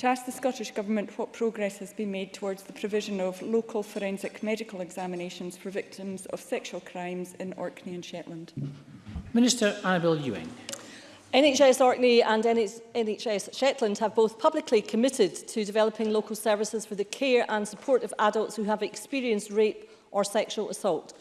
To ask the Scottish Government what progress has been made towards the provision of local forensic medical examinations for victims of sexual crimes in Orkney and Shetland. Minister Annabel Ewing. NHS Orkney and NHS Shetland have both publicly committed to developing local services for the care and support of adults who have experienced rape or sexual assault.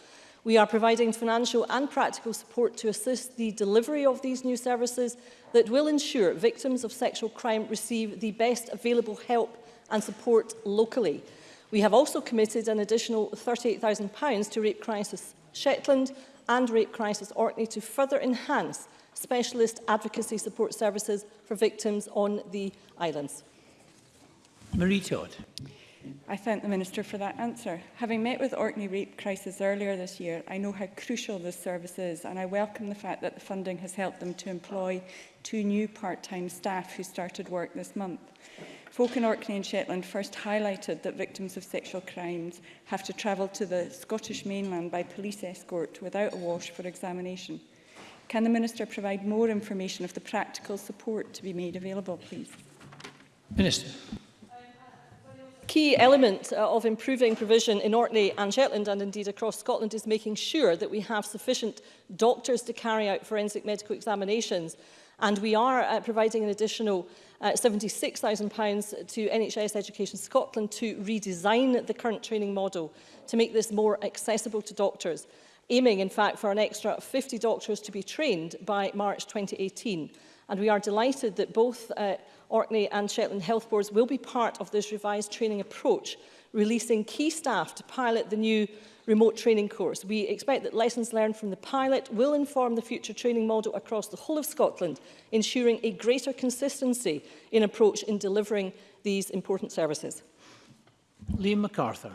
We are providing financial and practical support to assist the delivery of these new services that will ensure victims of sexual crime receive the best available help and support locally. We have also committed an additional £38,000 to Rape Crisis Shetland and Rape Crisis Orkney to further enhance specialist advocacy support services for victims on the islands. Marie Todd. I thank the Minister for that answer. Having met with Orkney rape crisis earlier this year, I know how crucial this service is and I welcome the fact that the funding has helped them to employ two new part-time staff who started work this month. Folk in Orkney and Shetland first highlighted that victims of sexual crimes have to travel to the Scottish mainland by police escort without a wash for examination. Can the Minister provide more information of the practical support to be made available, please? Minister key element uh, of improving provision in Orkney and Shetland and indeed across Scotland is making sure that we have sufficient doctors to carry out forensic medical examinations. And we are uh, providing an additional uh, pounds to NHS Education Scotland to redesign the current training model to make this more accessible to doctors, aiming in fact for an extra 50 doctors to be trained by March 2018. And we are delighted that both uh, Orkney and Shetland Health Boards will be part of this revised training approach, releasing key staff to pilot the new remote training course. We expect that lessons learned from the pilot will inform the future training model across the whole of Scotland, ensuring a greater consistency in approach in delivering these important services. Liam MacArthur.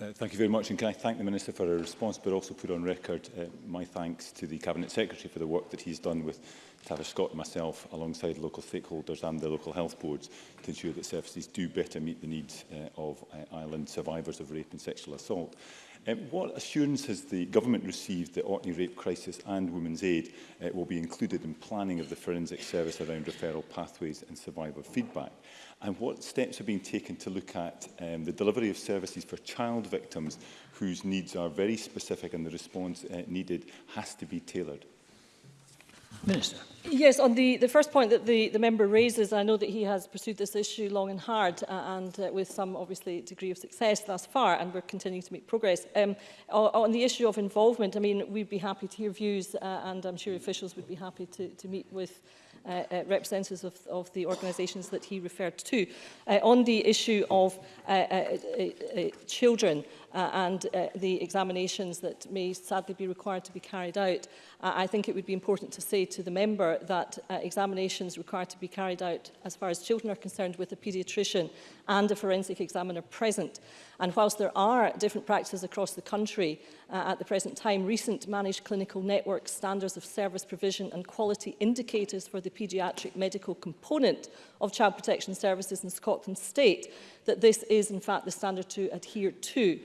Uh, thank you very much and can I thank the Minister for her response but also put on record uh, my thanks to the Cabinet Secretary for the work that he's done with Tavish Scott and myself alongside local stakeholders and the local health boards to ensure that services do better meet the needs uh, of uh, island survivors of rape and sexual assault. Um, what assurance has the government received that Orkney Rape Crisis and Women's Aid uh, will be included in planning of the forensic service around referral pathways and survivor feedback? And what steps are being taken to look at um, the delivery of services for child victims whose needs are very specific and the response uh, needed has to be tailored? Minister. Yes, on the, the first point that the, the member raises, I know that he has pursued this issue long and hard uh, and uh, with some, obviously, degree of success thus far, and we're continuing to make progress. Um, on the issue of involvement, I mean, we'd be happy to hear views, uh, and I'm sure officials would be happy to, to meet with uh, uh, representatives of, of the organisations that he referred to. Uh, on the issue of uh, uh, uh, uh, children, uh, and uh, the examinations that may sadly be required to be carried out. Uh, I think it would be important to say to the member that uh, examinations required to be carried out as far as children are concerned with a paediatrician and a forensic examiner present. And whilst there are different practices across the country uh, at the present time, recent managed clinical network standards of service provision and quality indicators for the paediatric medical component of child protection services in Scotland state that this is in fact the standard to adhere to.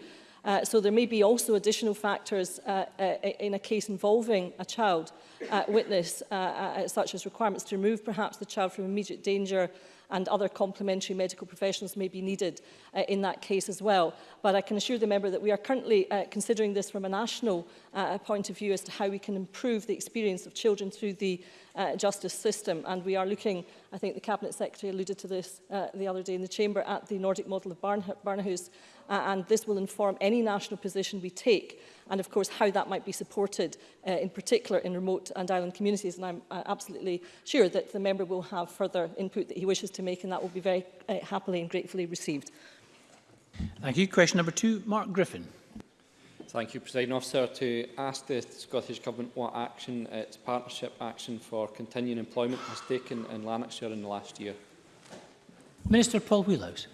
Uh, so there may be also additional factors uh, uh, in a case involving a child uh, witness, uh, uh, uh, such as requirements to remove perhaps the child from immediate danger and other complementary medical professionals may be needed uh, in that case as well. But I can assure the member that we are currently uh, considering this from a national uh, point of view as to how we can improve the experience of children through the uh, justice system. And we are looking, I think the Cabinet Secretary alluded to this uh, the other day in the Chamber, at the Nordic model of Barn Barnahus, uh, and this will inform any national position we take and of course how that might be supported uh, in particular in remote and island communities and I'm uh, absolutely sure that the member will have further input that he wishes to make and that will be very uh, happily and gratefully received. Thank you. Question number two, Mark Griffin. Thank you, President Officer. To ask the Scottish Government what action uh, its Partnership Action for Continuing Employment has taken in Lanarkshire in the last year. Minister Paul Wheelhouse.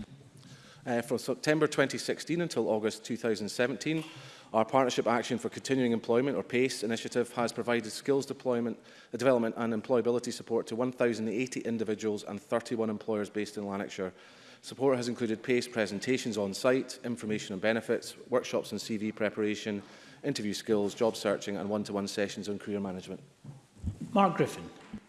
Uh, from September 2016 until August 2017, our Partnership Action for Continuing Employment, or PACE, initiative has provided skills deployment, uh, development and employability support to 1,080 individuals and 31 employers based in Lanarkshire Support has included PACE presentations on site, information on benefits, workshops on CV preparation, interview skills, job searching and one-to-one -one sessions on career management. Mark Griffin.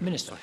Minister.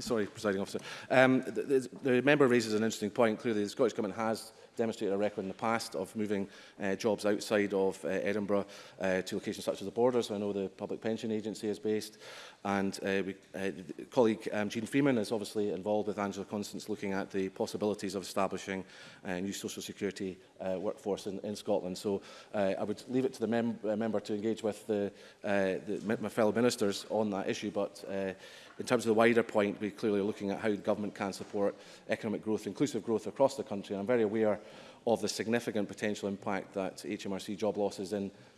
Sorry, presiding officer. Um, the, the, the member raises an interesting point. Clearly, the Scottish Government has demonstrated a record in the past of moving uh, jobs outside of uh, Edinburgh uh, to locations such as the borders. So I know the Public Pension Agency is based. And uh, we, uh, colleague um, Jean Freeman is obviously involved with Angela Constance looking at the possibilities of establishing a uh, new social security uh, workforce in, in Scotland. So uh, I would leave it to the mem uh, member to engage with the, uh, the, my fellow ministers on that issue. But uh, in terms of the wider point, we're clearly looking at how government can support economic growth, inclusive growth across the country. And I'm very aware of the significant potential impact that HMRC job losses in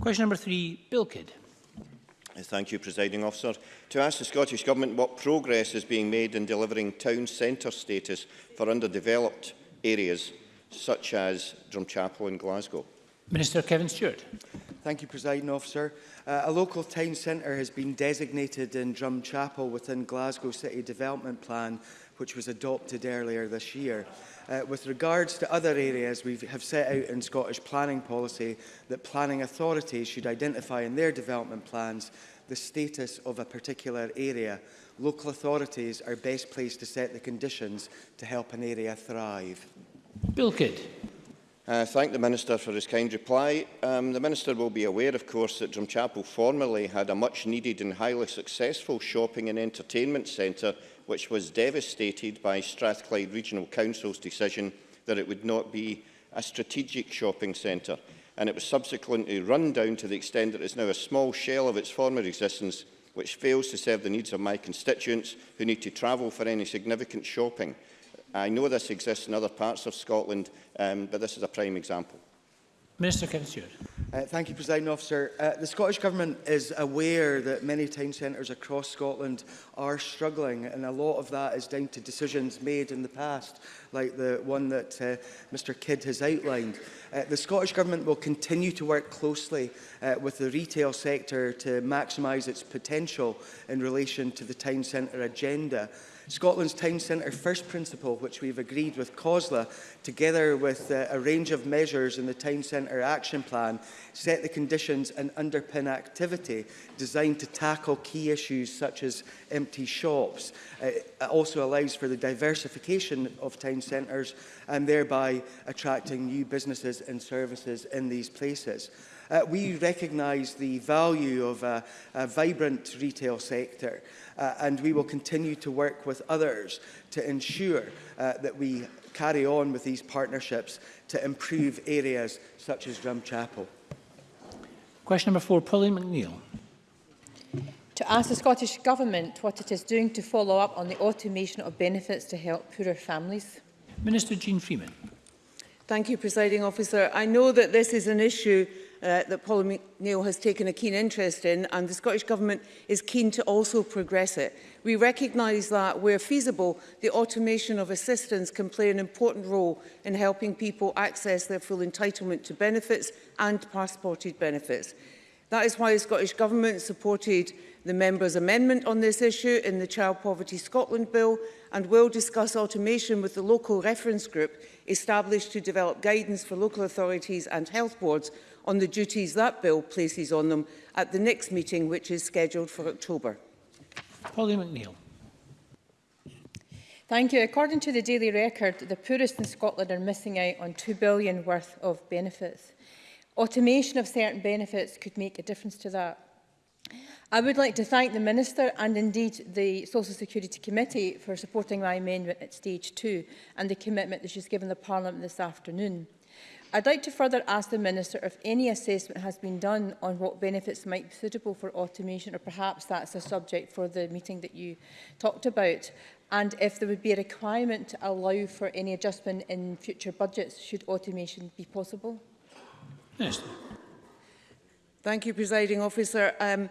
Question number three, Bill Kidd. Thank you, Presiding Officer. To ask the Scottish Government what progress is being made in delivering town centre status for underdeveloped areas such as Drumchapel and Glasgow. Minister Kevin Stewart. Thank you, President Officer. Uh, a local town centre has been designated in Drumchapel within Glasgow City Development Plan, which was adopted earlier this year. Uh, with regards to other areas, we have set out in Scottish planning policy that planning authorities should identify in their development plans the status of a particular area. Local authorities are best placed to set the conditions to help an area thrive. Bill Kidd. Uh, thank the Minister for his kind reply. Um, the Minister will be aware, of course, that Drumchapel formerly had a much-needed and highly successful shopping and entertainment centre, which was devastated by Strathclyde Regional Council's decision that it would not be a strategic shopping centre, and it was subsequently run down to the extent that it is now a small shell of its former existence, which fails to serve the needs of my constituents who need to travel for any significant shopping. I know this exists in other parts of Scotland, um, but this is a prime example. Minister Kinstewart. Uh, thank you, President Officer. Uh, the Scottish Government is aware that many town centres across Scotland are struggling, and a lot of that is down to decisions made in the past, like the one that uh, Mr Kidd has outlined. Uh, the Scottish Government will continue to work closely uh, with the retail sector to maximise its potential in relation to the town centre agenda. Scotland's Town Centre First Principle, which we've agreed with COSLA, together with uh, a range of measures in the Town Centre Action Plan, set the conditions and underpin activity designed to tackle key issues such as empty shops. Uh, it also allows for the diversification of town centres and thereby attracting new businesses and services in these places. Uh, we recognise the value of a, a vibrant retail sector uh, and we will continue to work with with others to ensure uh, that we carry on with these partnerships to improve areas such as Drumchapel. Question number four, Pauline McNeill. To ask the Scottish Government what it is doing to follow up on the automation of benefits to help poorer families. Minister Jean Freeman. Thank you, Presiding Officer. I know that this is an issue uh, that Paul McNeill has taken a keen interest in and the Scottish Government is keen to also progress it. We recognise that where feasible, the automation of assistance can play an important role in helping people access their full entitlement to benefits and passported benefits. That is why the Scottish Government supported the member's amendment on this issue in the Child Poverty Scotland Bill and will discuss automation with the local reference group established to develop guidance for local authorities and health boards on the duties that bill places on them at the next meeting, which is scheduled for October. Polly McNeill. Thank you. According to the Daily Record, the poorest in Scotland are missing out on £2 billion worth of benefits. Automation of certain benefits could make a difference to that. I would like to thank the Minister and indeed the Social Security Committee for supporting my amendment at stage two and the commitment that she's given the Parliament this afternoon. I'd like to further ask the Minister if any assessment has been done on what benefits might be suitable for automation, or perhaps that's a subject for the meeting that you talked about, and if there would be a requirement to allow for any adjustment in future budgets should automation be possible. Yes. Thank you, Presiding Officer. Um,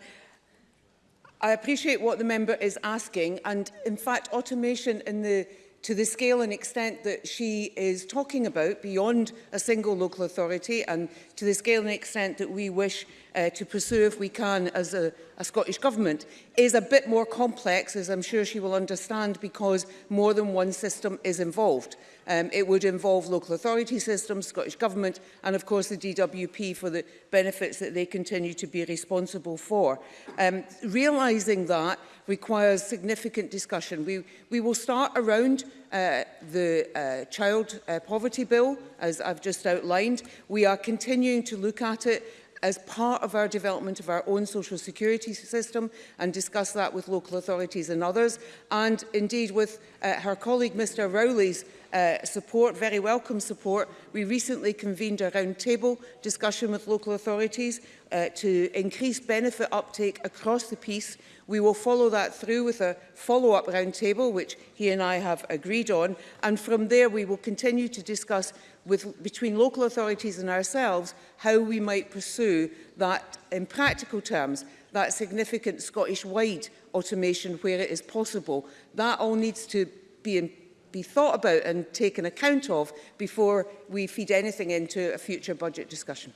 I appreciate what the member is asking, and in fact, automation in the to the scale and extent that she is talking about beyond a single local authority and to the scale and extent that we wish uh, to pursue if we can as a, a Scottish Government is a bit more complex, as I'm sure she will understand, because more than one system is involved. Um, it would involve local authority systems, Scottish Government, and of course the DWP for the benefits that they continue to be responsible for. Um, realising that requires significant discussion. We, we will start around uh, the uh, child uh, poverty bill, as I've just outlined. We are continuing to look at it as part of our development of our own social security system and discuss that with local authorities and others. And indeed with uh, her colleague Mr Rowley's uh, support, very welcome support, we recently convened a round table discussion with local authorities uh, to increase benefit uptake across the piece. We will follow that through with a follow-up round table, which he and I have agreed on, and from there we will continue to discuss with, between local authorities and ourselves how we might pursue that, in practical terms, that significant Scottish-wide automation where it is possible. That all needs to be in be thought about and taken account of before we feed anything into a future budget discussion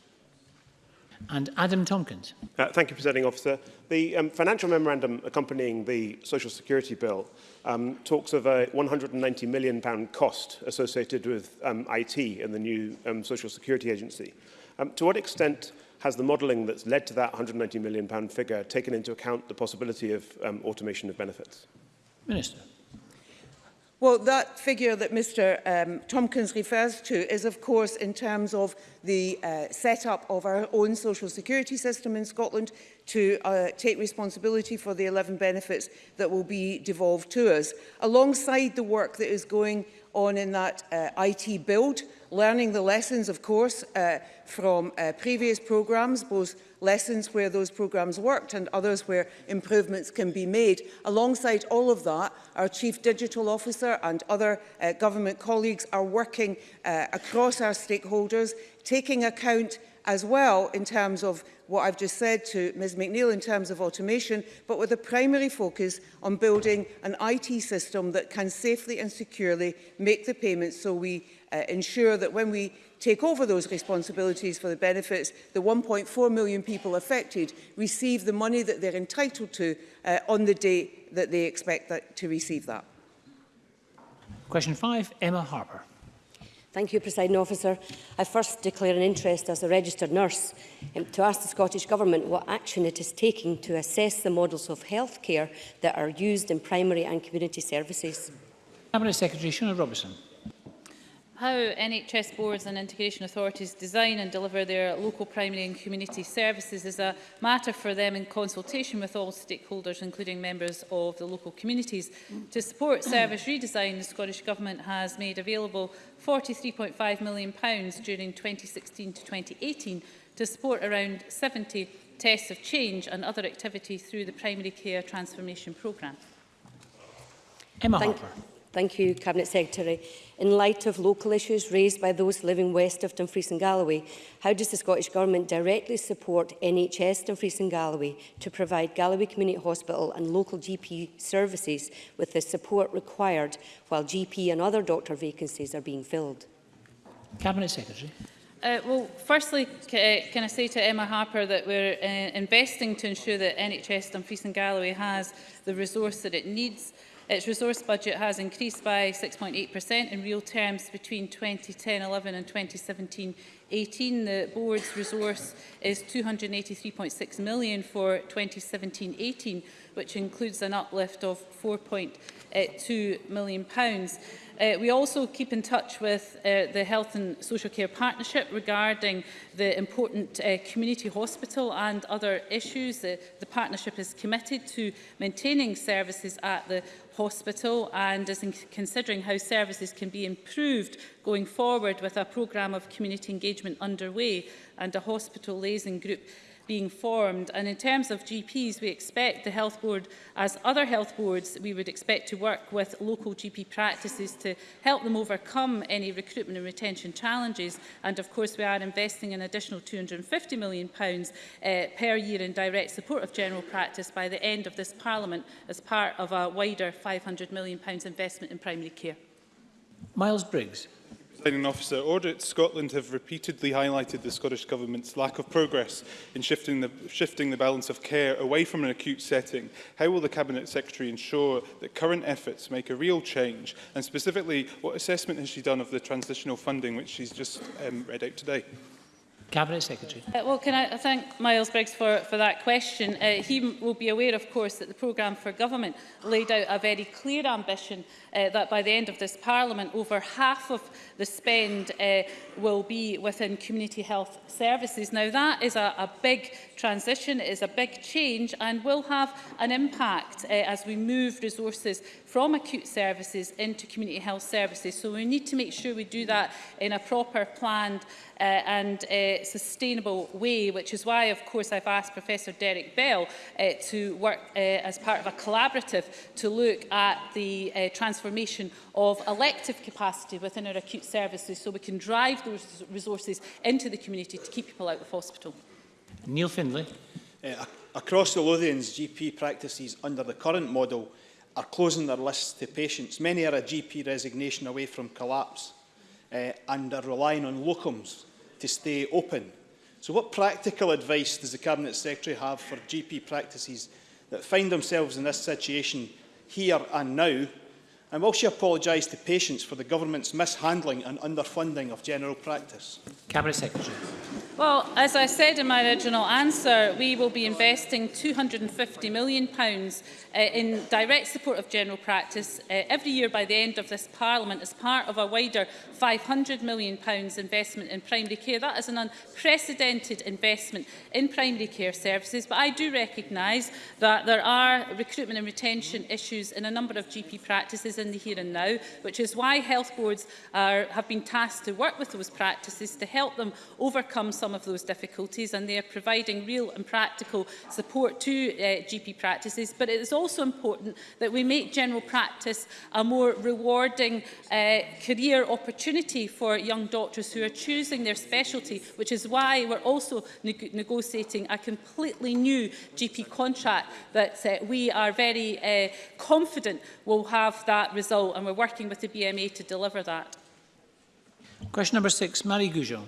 and Adam Tompkins. Uh, thank you, Presiding Officer. The um, financial memorandum accompanying the Social Security Bill um, talks of a £190 million pound cost associated with um, IT and the new um, Social Security Agency. Um, to what extent has the modelling that's led to that £190 million pound figure taken into account the possibility of um, automation of benefits? Minister. Well, that figure that Mr um, Tompkins refers to is, of course, in terms of the uh, set-up of our own social security system in Scotland to uh, take responsibility for the 11 benefits that will be devolved to us, alongside the work that is going on in that uh, IT build, learning the lessons, of course, uh, from uh, previous programmes, both lessons where those programmes worked and others where improvements can be made. Alongside all of that, Our Chief Digital Officer and other uh, government colleagues are working uh, across our stakeholders, taking account as well in terms of what I've just said to Ms McNeill in terms of automation, but with a primary focus on building an IT system that can safely and securely make the payments so we uh, ensure that when we take over those responsibilities for the benefits, the 1.4 million people affected receive the money that they're entitled to uh, on the day that they expect that, to receive that. Question 5, Emma Harper. Thank you, Presiding Officer. I first declare an interest as a registered nurse um, to ask the Scottish Government what action it is taking to assess the models of health care that are used in primary and community services. Cabinet Secretary Shona Robertson how NHS boards and integration authorities design and deliver their local primary and community services is a matter for them in consultation with all stakeholders, including members of the local communities. To support service redesign, the Scottish Government has made available £43.5 million during 2016 to 2018 to support around 70 tests of change and other activity through the Primary Care Transformation Programme. Emma Thank Harper. Thank you, Cabinet Secretary. In light of local issues raised by those living west of Dumfries and Galloway, how does the Scottish Government directly support NHS Dumfries and Galloway to provide Galloway Community Hospital and local GP services with the support required while GP and other doctor vacancies are being filled? Cabinet Secretary. Uh, well, firstly, uh, can I say to Emma Harper that we're uh, investing to ensure that NHS Dumfries and Galloway has the resource that it needs Its resource budget has increased by 6.8% in real terms between 2010-11 and 2017-18. The board's resource is 283.6 million for 2017-18, which includes an uplift of 4.2 million pounds. Uh, we also keep in touch with uh, the Health and Social Care Partnership regarding the important uh, community hospital and other issues. The, uh, the partnership is committed to maintaining services at the hospital and is considering how services can be improved going forward with a programme of community engagement underway and a hospital liaison group being formed. And in terms of GPs, we expect the health board, as other health boards, we would expect to work with local GP practices to help them overcome any recruitment and retention challenges. And of course, we are investing an additional £250 million uh, per year in direct support of general practice by the end of this Parliament as part of a wider £500 million investment in primary care. Miles Briggs. Presiding Officer, Audit Scotland have repeatedly highlighted the Scottish Government's lack of progress in shifting the, shifting the balance of care away from an acute setting. How will the Cabinet Secretary ensure that current efforts make a real change? And specifically, what assessment has she done of the transitional funding which she's just um, read out today? Cabinet Secretary. Uh, well, can I thank Miles Briggs for, for that question. Uh, he will be aware, of course, that the programme for government laid out a very clear ambition uh, that by the end of this Parliament, over half of the spend uh, will be within community health services. Now, that is a, a big transition, it is a big change and will have an impact uh, as we move resources from acute services into community health services. So we need to make sure we do that in a proper, planned uh, and uh, sustainable way, which is why, of course, I've asked Professor Derek Bell uh, to work uh, as part of a collaborative to look at the uh, transformation of elective capacity within our acute services so we can drive those resources into the community to keep people out of hospital. Neil Findlay. Uh, across the Lothians, GP practices under the current model are closing their lists to patients. Many are a GP resignation away from collapse uh, and are relying on locums to stay open. So what practical advice does the Cabinet Secretary have for GP practices that find themselves in this situation here and now? And will she apologise to patients for the government's mishandling and underfunding of general practice? Cabinet Secretary. Well, as I said in my original answer, we will be investing £250 million pounds, uh, in direct support of general practice uh, every year by the end of this Parliament as part of a wider £500 million pounds investment in primary care. That is an unprecedented investment in primary care services, but I do recognise that there are recruitment and retention issues in a number of GP practices in the here and now, which is why health boards are, have been tasked to work with those practices to help them overcome some some of those difficulties and they are providing real and practical support to uh, eh, GP practices. But it is also important that we make general practice a more rewarding uh, career opportunity for young doctors who are choosing their specialty, which is why we're also neg negotiating a completely new GP contract that uh, we are very uh, confident will have that result and we're working with the BMA to deliver that. Question number six, Marie Goujon.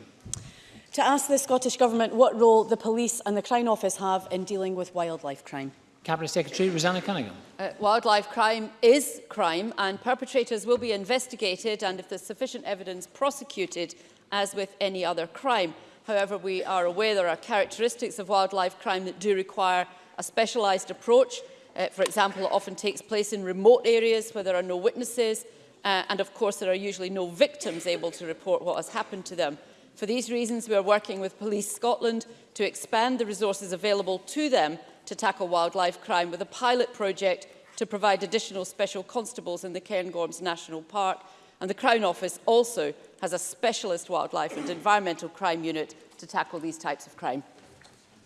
to ask the Scottish Government what role the police and the Crown Office have in dealing with wildlife crime. Cabinet Secretary Rosanna Cunningham. Uh, wildlife crime is crime and perpetrators will be investigated and if there's sufficient evidence prosecuted as with any other crime. However, we are aware there are characteristics of wildlife crime that do require a specialised approach. Uh, for example, it often takes place in remote areas where there are no witnesses uh, and of course there are usually no victims able to report what has happened to them. For these reasons, we are working with Police Scotland to expand the resources available to them to tackle wildlife crime with a pilot project to provide additional special constables in the Cairngorms National Park. And the Crown Office also has a specialist wildlife and environmental crime unit to tackle these types of crime.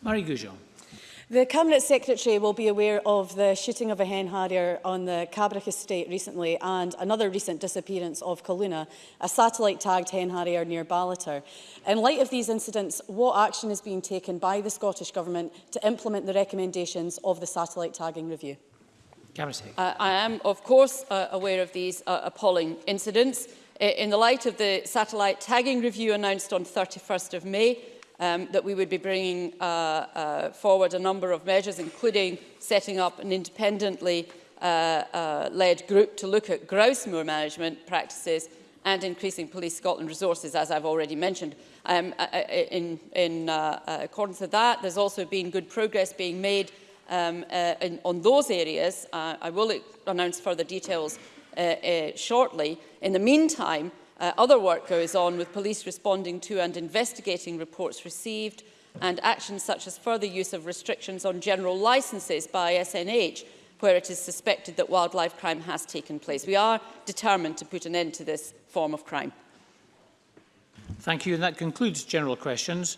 Marie Goujon. The Cabinet Secretary will be aware of the shooting of a hen harrier on the Cabrach estate recently and another recent disappearance of Kaluna, a satellite-tagged hen harrier near Ballater. In light of these incidents, what action is being taken by the Scottish Government to implement the recommendations of the satellite tagging review? Cabinet uh, I am, of course, uh, aware of these uh, appalling incidents. Uh, in the light of the satellite tagging review announced on 31st of May, um, that we would be bringing uh, uh, forward a number of measures, including setting up an independently uh, uh, led group to look at grouse moor management practices and increasing Police Scotland resources, as I've already mentioned. Um, uh, uh, in in uh, uh, accordance with that, there's also been good progress being made um, uh, in, on those areas. Uh, I will announce further details uh, uh, shortly. In the meantime, Uh, other work goes on with police responding to and investigating reports received and actions such as further use of restrictions on general licences by SNH where it is suspected that wildlife crime has taken place. We are determined to put an end to this form of crime. Thank you. And that concludes general questions.